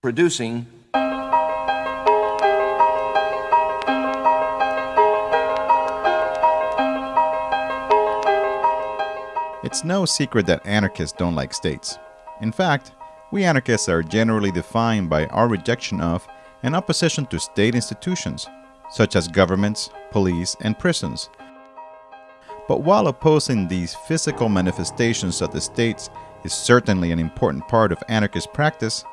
producing It's no secret that anarchists don't like states. In fact, we anarchists are generally defined by our rejection of and opposition to state institutions, such as governments, police, and prisons. But while opposing these physical manifestations of the states is certainly an important part of anarchist practice,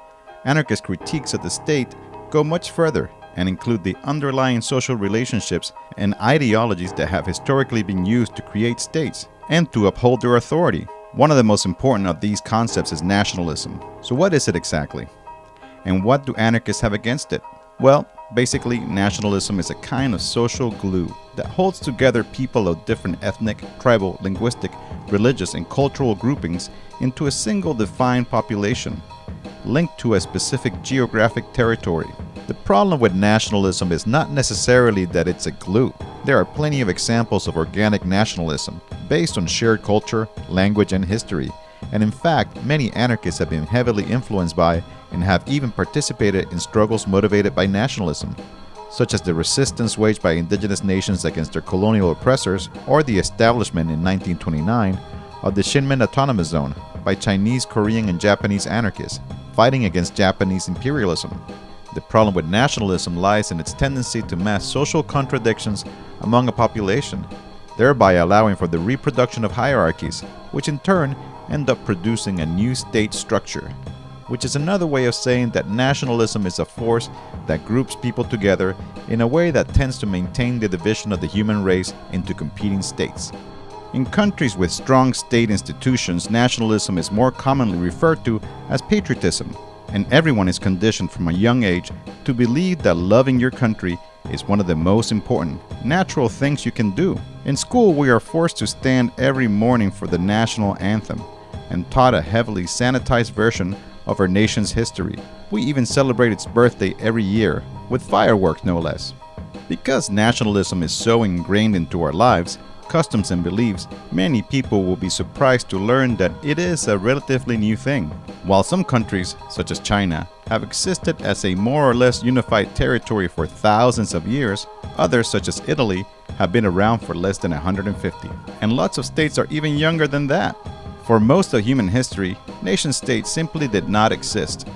anarchist critiques of the state go much further and include the underlying social relationships and ideologies that have historically been used to create states and to uphold their authority. One of the most important of these concepts is nationalism. So what is it exactly? And what do anarchists have against it? Well, basically, nationalism is a kind of social glue that holds together people of different ethnic, tribal, linguistic, religious, and cultural groupings into a single defined population, linked to a specific geographic territory. The problem with nationalism is not necessarily that it's a glue. There are plenty of examples of organic nationalism, based on shared culture, language, and history, and in fact, many anarchists have been heavily influenced by and have even participated in struggles motivated by nationalism, such as the resistance waged by indigenous nations against their colonial oppressors or the establishment in 1929 of the Shinmin Autonomous Zone by Chinese, Korean, and Japanese anarchists fighting against Japanese imperialism. The problem with nationalism lies in its tendency to mask social contradictions among a population, thereby allowing for the reproduction of hierarchies, which in turn end up producing a new state structure, which is another way of saying that nationalism is a force that groups people together in a way that tends to maintain the division of the human race into competing states. In countries with strong state institutions, nationalism is more commonly referred to as patriotism, and everyone is conditioned from a young age to believe that loving your country is one of the most important, natural things you can do. In school, we are forced to stand every morning for the national anthem and taught a heavily sanitized version of our nation's history. We even celebrate its birthday every year, with fireworks no less. Because nationalism is so ingrained into our lives, customs and beliefs, many people will be surprised to learn that it is a relatively new thing. While some countries, such as China, have existed as a more or less unified territory for thousands of years, others, such as Italy, have been around for less than 150. And lots of states are even younger than that. For most of human history, nation-states simply did not exist.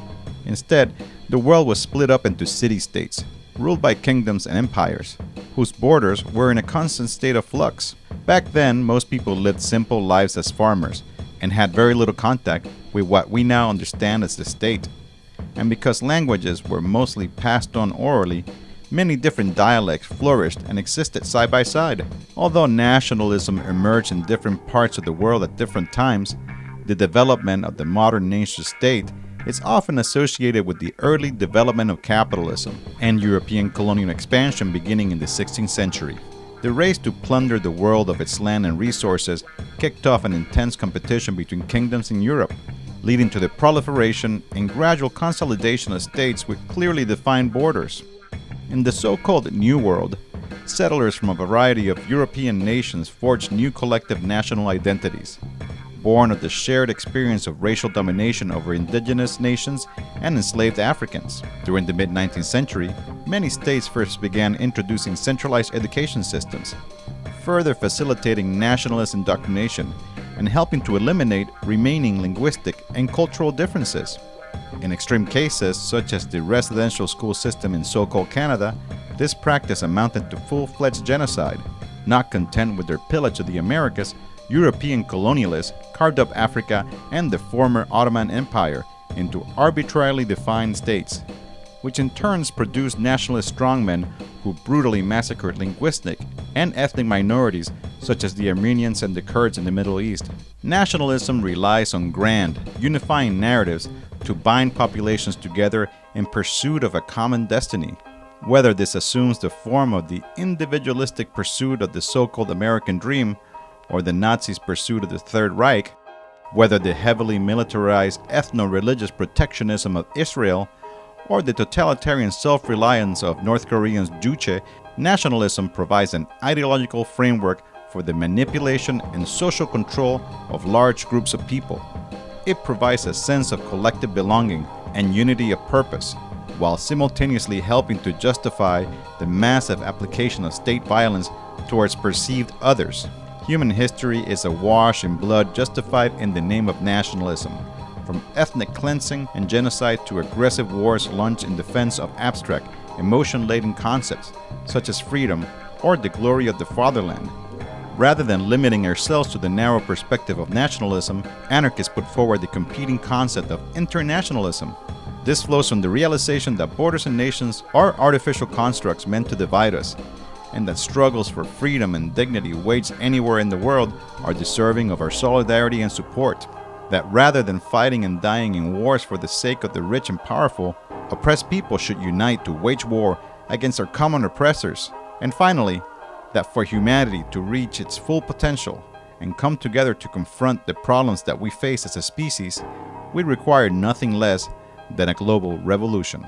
Instead, the world was split up into city-states, ruled by kingdoms and empires, whose borders were in a constant state of flux. Back then, most people lived simple lives as farmers and had very little contact with what we now understand as the state. And because languages were mostly passed on orally, many different dialects flourished and existed side by side. Although nationalism emerged in different parts of the world at different times, the development of the modern nation state is often associated with the early development of capitalism and European colonial expansion beginning in the 16th century. The race to plunder the world of its land and resources kicked off an intense competition between kingdoms in Europe, leading to the proliferation and gradual consolidation of states with clearly defined borders. In the so-called New World, settlers from a variety of European nations forged new collective national identities, born of the shared experience of racial domination over indigenous nations and enslaved Africans. During the mid-19th century, many states first began introducing centralized education systems, further facilitating nationalist indoctrination and helping to eliminate remaining linguistic and cultural differences. In extreme cases, such as the residential school system in so-called Canada, this practice amounted to full-fledged genocide. Not content with their pillage of the Americas, European colonialists carved up Africa and the former Ottoman Empire into arbitrarily defined states, which in turns produced nationalist strongmen who brutally massacred linguistic and ethnic minorities such as the Armenians and the Kurds in the Middle East. Nationalism relies on grand, unifying narratives to bind populations together in pursuit of a common destiny. Whether this assumes the form of the individualistic pursuit of the so-called American dream or the Nazis' pursuit of the Third Reich, whether the heavily militarized ethno-religious protectionism of Israel or the totalitarian self-reliance of North Koreans' Juche, nationalism provides an ideological framework for the manipulation and social control of large groups of people. It provides a sense of collective belonging and unity of purpose, while simultaneously helping to justify the massive application of state violence towards perceived others. Human history is awash in blood justified in the name of nationalism, from ethnic cleansing and genocide to aggressive wars launched in defense of abstract, emotion laden concepts such as freedom or the glory of the fatherland. Rather than limiting ourselves to the narrow perspective of nationalism, anarchists put forward the competing concept of internationalism. This flows from the realization that borders and nations are artificial constructs meant to divide us, and that struggles for freedom and dignity waged anywhere in the world are deserving of our solidarity and support. That rather than fighting and dying in wars for the sake of the rich and powerful, oppressed people should unite to wage war against our common oppressors. And finally, that for humanity to reach its full potential and come together to confront the problems that we face as a species, we require nothing less than a global revolution.